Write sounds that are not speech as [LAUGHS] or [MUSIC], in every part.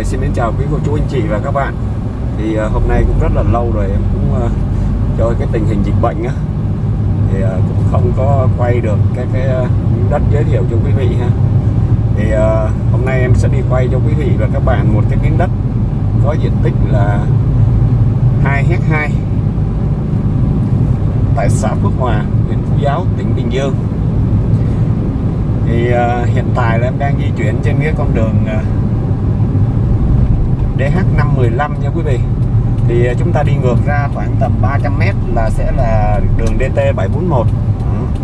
Rồi xin mến chào quý cô chú anh chị và các bạn. Thì uh, hôm nay cũng rất là lâu rồi em cũng uh, cho cái tình hình dịch bệnh á. Thì uh, cũng không có quay được cái cái uh, đất giới thiệu cho quý vị ha. Thì uh, hôm nay em sẽ đi quay cho quý vị và các bạn một cái miếng đất có diện tích là 2 hectare 2 tại xã Phước Hòa, huyện Phú Giáo, tỉnh Bình Dương. Thì uh, hiện tại là em đang di chuyển trên cái con đường uh, DH515 nha quý vị. Thì à, chúng ta đi ngược ra khoảng tầm 300m là sẽ là đường DT741 ừ.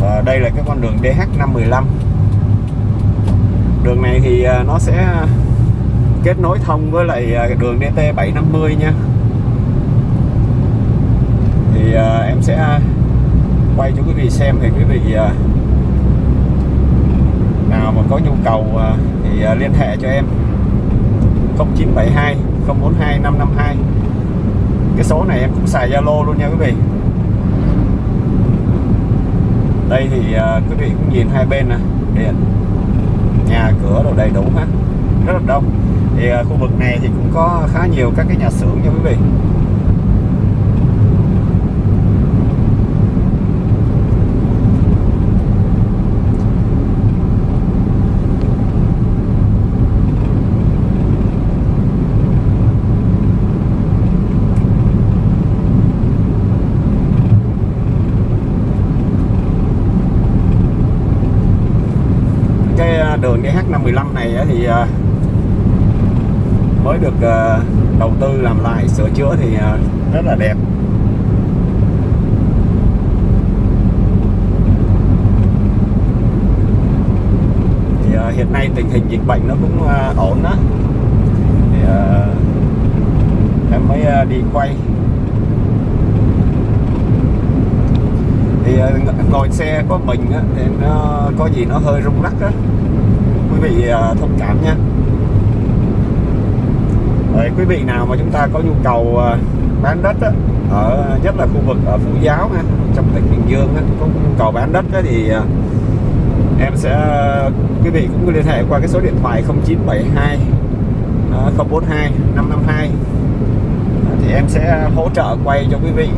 và đây là cái con đường DH515 đường này thì à, nó sẽ kết nối thông với lại à, đường DT750 nha. Thì em sẽ quay cho quý vị xem thì quý vị nào mà có nhu cầu thì liên hệ cho em. 0972 042 552 cái số này em cũng xài Zalo luôn nha quý vị. Đây thì uh, quý vị cũng nhìn hai bên nè. Điện nhà cửa đồ đầy đủ hết. Rất là đông. Thì uh, khu vực này thì cũng có khá nhiều các cái nhà xưởng nha quý vị. Đường DH515 này thì ờ, mới được ờ, đầu tư làm lại sửa chữa thì ờ, rất là đẹp. Thì hiện nay tình hình dịch bệnh nó cũng ổn đó thì em mới đi quay. Thì ngồi xe có mình á, thì nó có gì nó hơi rung lắc á vị ờ, thông cảm nha Đấy, quý vị nào mà chúng ta có nhu cầu ờ, bán đất á, ở nhất là khu vực ở Phú Giáo ha, trong tỉnh Bình Dương á, có nhu cầu bán đất á, thì ờ, em sẽ quý vị cũng liên hệ qua cái số điện thoại 0972 042 552 thì em sẽ hỗ trợ quay cho quý vị.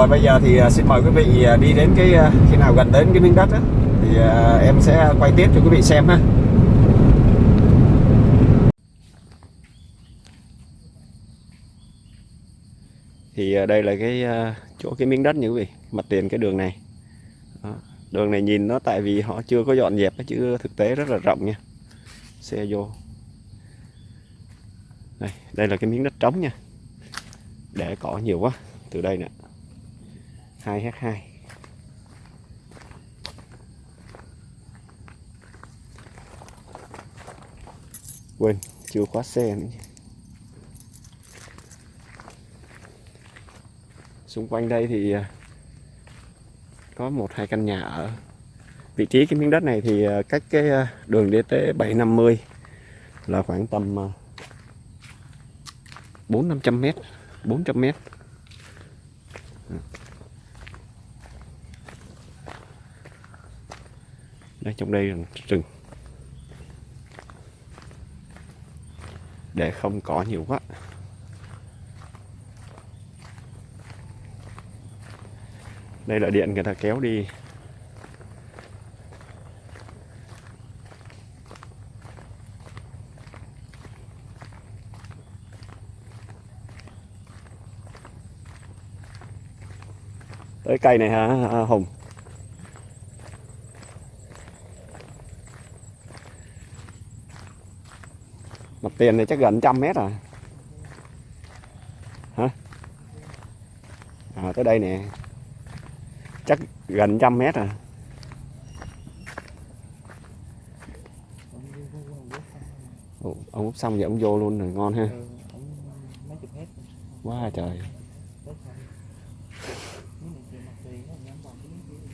Rồi bây giờ thì à, xin mời quý vị à, đi đến cái à, khi nào gần đến cái miếng đất đó, thì em sẽ quay tiếp cho quý vị xem ha. Thì đây là cái chỗ cái miếng đất như quý vị, mặt tiền cái đường này. Đó. Đường này nhìn nó tại vì họ chưa có dọn dẹp chứ thực tế rất là rộng nha. Xe vô. Đây, đây là cái miếng đất trống nha. Để cỏ nhiều quá từ đây nè. 2h2 quên, chưa khóa xe nữa xung quanh đây thì à, có một hai căn nhà ở. Vị trí cái miếng đất này thì à, cách cái à, đường DT 750 là khoảng tầm 4 500 m 400 m đây trong đây là rừng. Để không cỏ nhiều quá. Đây là điện người ta kéo đi. Tới cây này hả, Hùng mặt tiền này chắc gần trăm mét à hả? À, tới đây nè. Chắc gần trăm mét à Ủa, ông úp xong vậy ông vô luôn rồi ngon ha. Quá à, trời.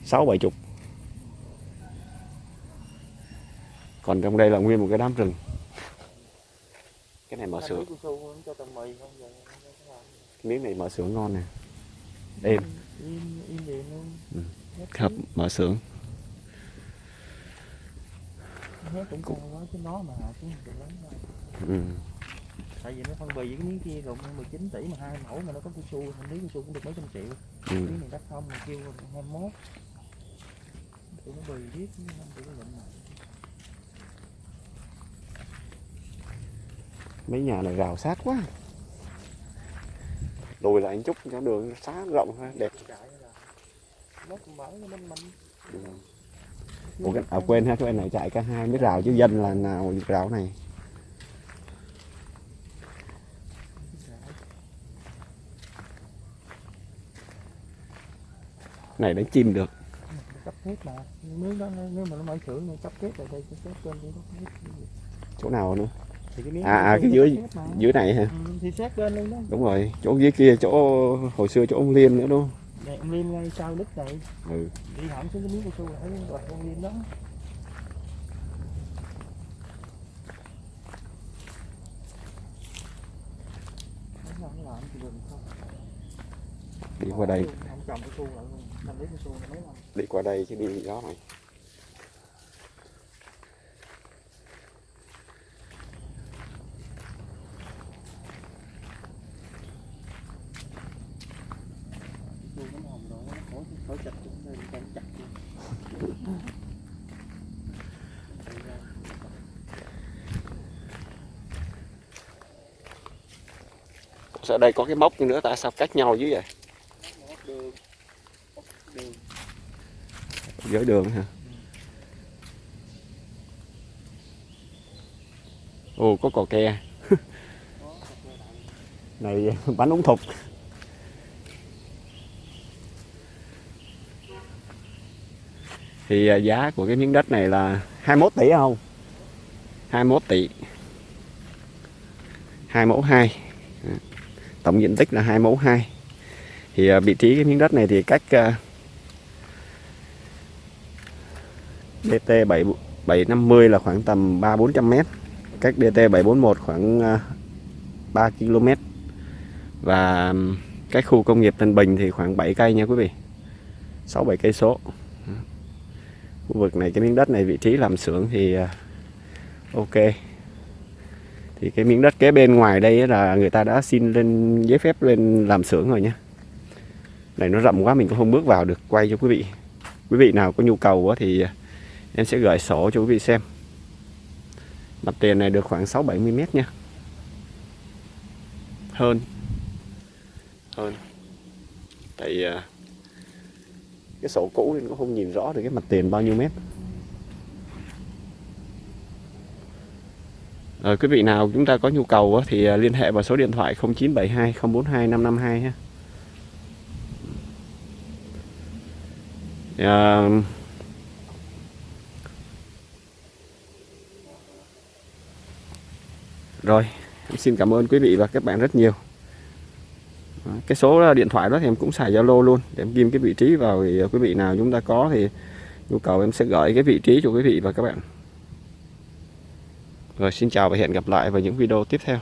Sáu bảy chục. Còn trong đây là nguyên một cái đám rừng cái này mở Anh xưởng biết cao su cho tao mì không giờ nó có làm. miếng này mở xưởng ngon nè. Êm im im liền luôn. Ừ. Hết hợp mở xưởng hết cũng ừ. tại vì nó phân bì với cái miếng kia rụng 19 tỷ mà hai mẫu mà nó có cao su mình lý cao su cũng được mấy trăm triệu. Ừ. miếng này đắt không mà kêu 21 tụi nó bì biết năm tụi nó lụm mà mấy nhà này rào sát quá. Lùi lại một chút cho đường xá rộng ha đẹp. Nó nó Ừ. Ủa, cái, à, quên ha cái này chạy cả hai mới rào chứ dân là nào rào này? Này đánh chim được. Cấp thép mà. Nếu đó nếu mà nó mở xưởng thì cấp thép rồi đây cấp thép chỗ nào nữa À, à, cái dưới- dưới này hả? Ừ, thì sát bên luôn đó. Đúng rồi chỗ dưới kia chỗ hồi xưa chỗ ông liên nữa đúng không? Này ông Liêm ngay sau đít này. Ừ. đi hẳn xuống cái miếng cao su là thấy đoạt ông Liêm đó. Đi qua đây. Đi qua đây chứ đi gì đó mày sao chặt nên chặt đây có cái mốc nữa, tại sao cách nhau dữ vậy? Đường đường đường hả? Ồ, có cò ke. [LAUGHS] Này, bánh ống thục thì à, giá của cái miếng đất này là 21 tỷ à không 21 tỷ 2 mẫu 2 tổng diện tích là 2 mẫu 2 thì à, vị trí cái miếng đất này thì cách DT 7 750 là khoảng tầm 3 400 m. Cách DT 741 khoảng 3 km. Và cách khu công nghiệp Tân Bình thì khoảng 7 cây nha quý vị. 6 7 cây số. Khu vực này cái miếng đất này vị trí làm xưởng thì à, ok. Thì cái miếng đất kế bên ngoài đây là người ta đã xin lên giấy phép lên làm xưởng rồi nhé Này nó rộng quá mình cũng không bước vào được quay cho quý vị. Quý vị nào có nhu cầu thì à, em sẽ gửi sổ cho quý vị xem. Mặt tiền này được khoảng 6 70 mét nha. Hơn. Hơn. Tại uh, cái sổ cũ nên cũng không nhìn rõ được cái mặt tiền bao nhiêu mét Rồi quý vị nào chúng ta có nhu cầu thì à, liên hệ vào số điện thoại 0972 042 552 ha. À, Rồi, em xin cảm ơn quý vị và các bạn rất nhiều. Cái số điện thoại đó thì em cũng xài Zalo luôn, để em ghim cái vị trí vào thì quý vị nào chúng ta có thì nhu cầu em sẽ gửi cái vị trí cho quý vị và các bạn. Rồi, xin chào và hẹn gặp lại vào những video tiếp theo.